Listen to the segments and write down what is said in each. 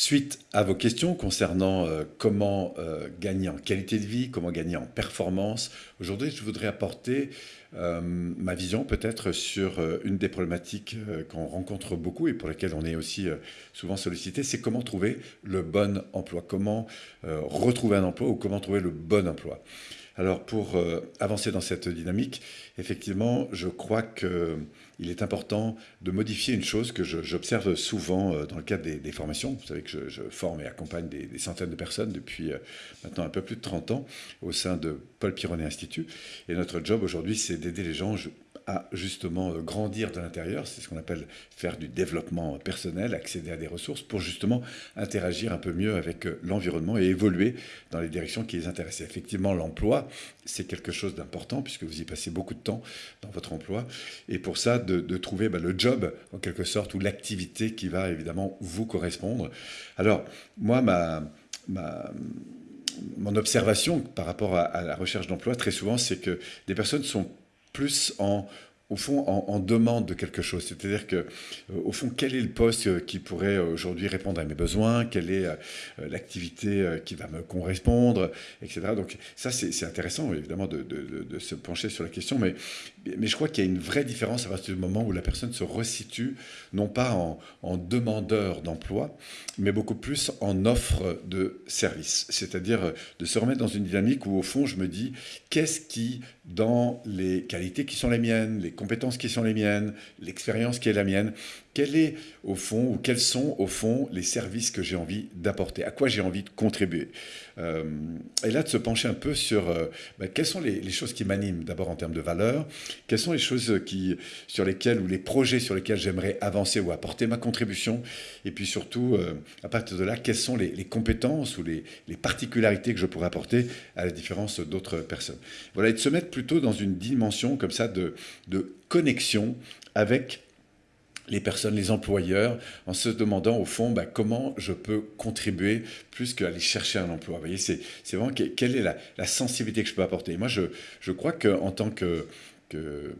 Suite à vos questions concernant euh, comment euh, gagner en qualité de vie, comment gagner en performance, aujourd'hui je voudrais apporter euh, ma vision peut-être sur une des problématiques qu'on rencontre beaucoup et pour lesquelles on est aussi souvent sollicité, c'est comment trouver le bon emploi, comment retrouver un emploi ou comment trouver le bon emploi. Alors pour euh, avancer dans cette dynamique, effectivement, je crois qu'il est important de modifier une chose que j'observe souvent euh, dans le cadre des, formations. Vous savez que je, forme et accompagne des, centaines de personnes depuis euh, maintenant un peu plus de 30 ans au sein de Paul Pironnet Institut. Et notre job aujourd'hui, c'est d'aider les gens justement euh, grandir de l'intérieur, c'est ce qu'on appelle faire du développement personnel, accéder à des ressources pour justement interagir un peu mieux avec euh, l'environnement et évoluer dans les directions qui les intéressent. effectivement, l'emploi, c'est quelque chose d'important puisque vous y passez beaucoup de temps dans votre emploi. Et pour ça, de, trouver bah, le job, en quelque sorte, ou l'activité qui va évidemment vous correspondre. Alors, moi, ma mon observation par rapport à la recherche d'emploi, très souvent, c'est que des personnes sont plus en au fond, en, demande de quelque chose. C'est-à-dire que, euh, au fond, quel est le poste euh, qui pourrait euh, aujourd'hui répondre à mes besoins? Quelle est l'activité qui va me correspondre? Etc. Donc, ça, c'est intéressant, évidemment, de, se pencher sur la question. Mais, mais je crois qu'il y a une vraie différence à partir du moment où la personne se resitue, non pas en, en demandeur d'emploi, mais beaucoup plus en offre de service. C'est-à-dire de se remettre dans une dynamique où, au fond, je me dis, qu'est-ce qui, dans les qualités qui sont les miennes, les compétences qui sont les miennes, l'expérience qui est la mienne, quel est au fond ou quels sont au fond les services que j'ai envie d'apporter, à quoi j'ai envie de contribuer? Euh, et là, de se pencher un peu sur euh, bah, quelles sont les, choses qui m'animent d'abord en termes de valeur, quelles sont les choses qui, sur lesquelles ou les projets sur lesquels j'aimerais avancer ou apporter ma contribution, et puis surtout, euh, à partir de là, quelles sont les, compétences ou les, particularités que je pourrais apporter à la différence d'autres personnes? Voilà, et de se mettre plutôt dans une dimension comme ça de, de connexion avec les personnes, les employeurs, en se demandant au fond bah, comment je peux contribuer plus qu'aller chercher un emploi. Vous voyez, c'est vraiment quelle est la, sensibilité que je peux apporter. moi, je, je crois qu'en tant que, que,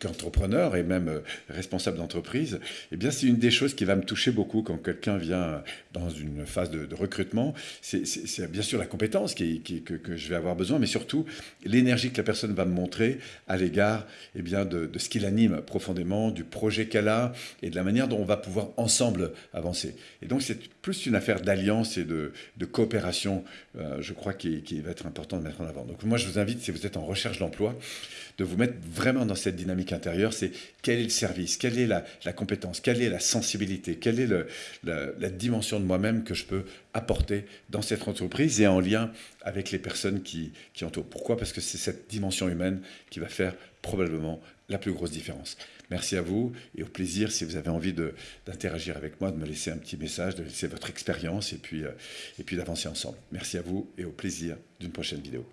qu'entrepreneur et même euh, responsable d'entreprise, eh bien, c'est une des choses qui va me toucher beaucoup quand quelqu'un vient dans une phase de, recrutement. C'est bien sûr la compétence qui, que, je vais avoir besoin, mais surtout l'énergie que la personne va me montrer à l'égard eh bien, de, ce qui l'anime profondément, du projet qu'elle a et de la manière dont on va pouvoir ensemble avancer. Et donc, c'est plus une affaire d'alliance et de, coopération, euh, je crois, qui, qui va être important de mettre en avant. Donc, moi, je vous invite, si vous êtes en recherche d'emploi, de vous mettre vraiment dans cette dynamique intérieure, c'est quel est le service, quelle est la, compétence, quelle est la sensibilité, quelle est la, dimension de moi-même que je peux apporter dans cette entreprise et en lien avec les personnes qui, entourent. Pourquoi? Parce que c'est cette dimension humaine qui va faire probablement la plus grosse différence. Merci à vous et au plaisir, si vous avez envie d'interagir avec moi, de me laisser un petit message, de laisser votre expérience et puis, euh, et puis d'avancer ensemble. Merci à vous et au plaisir d'une prochaine vidéo.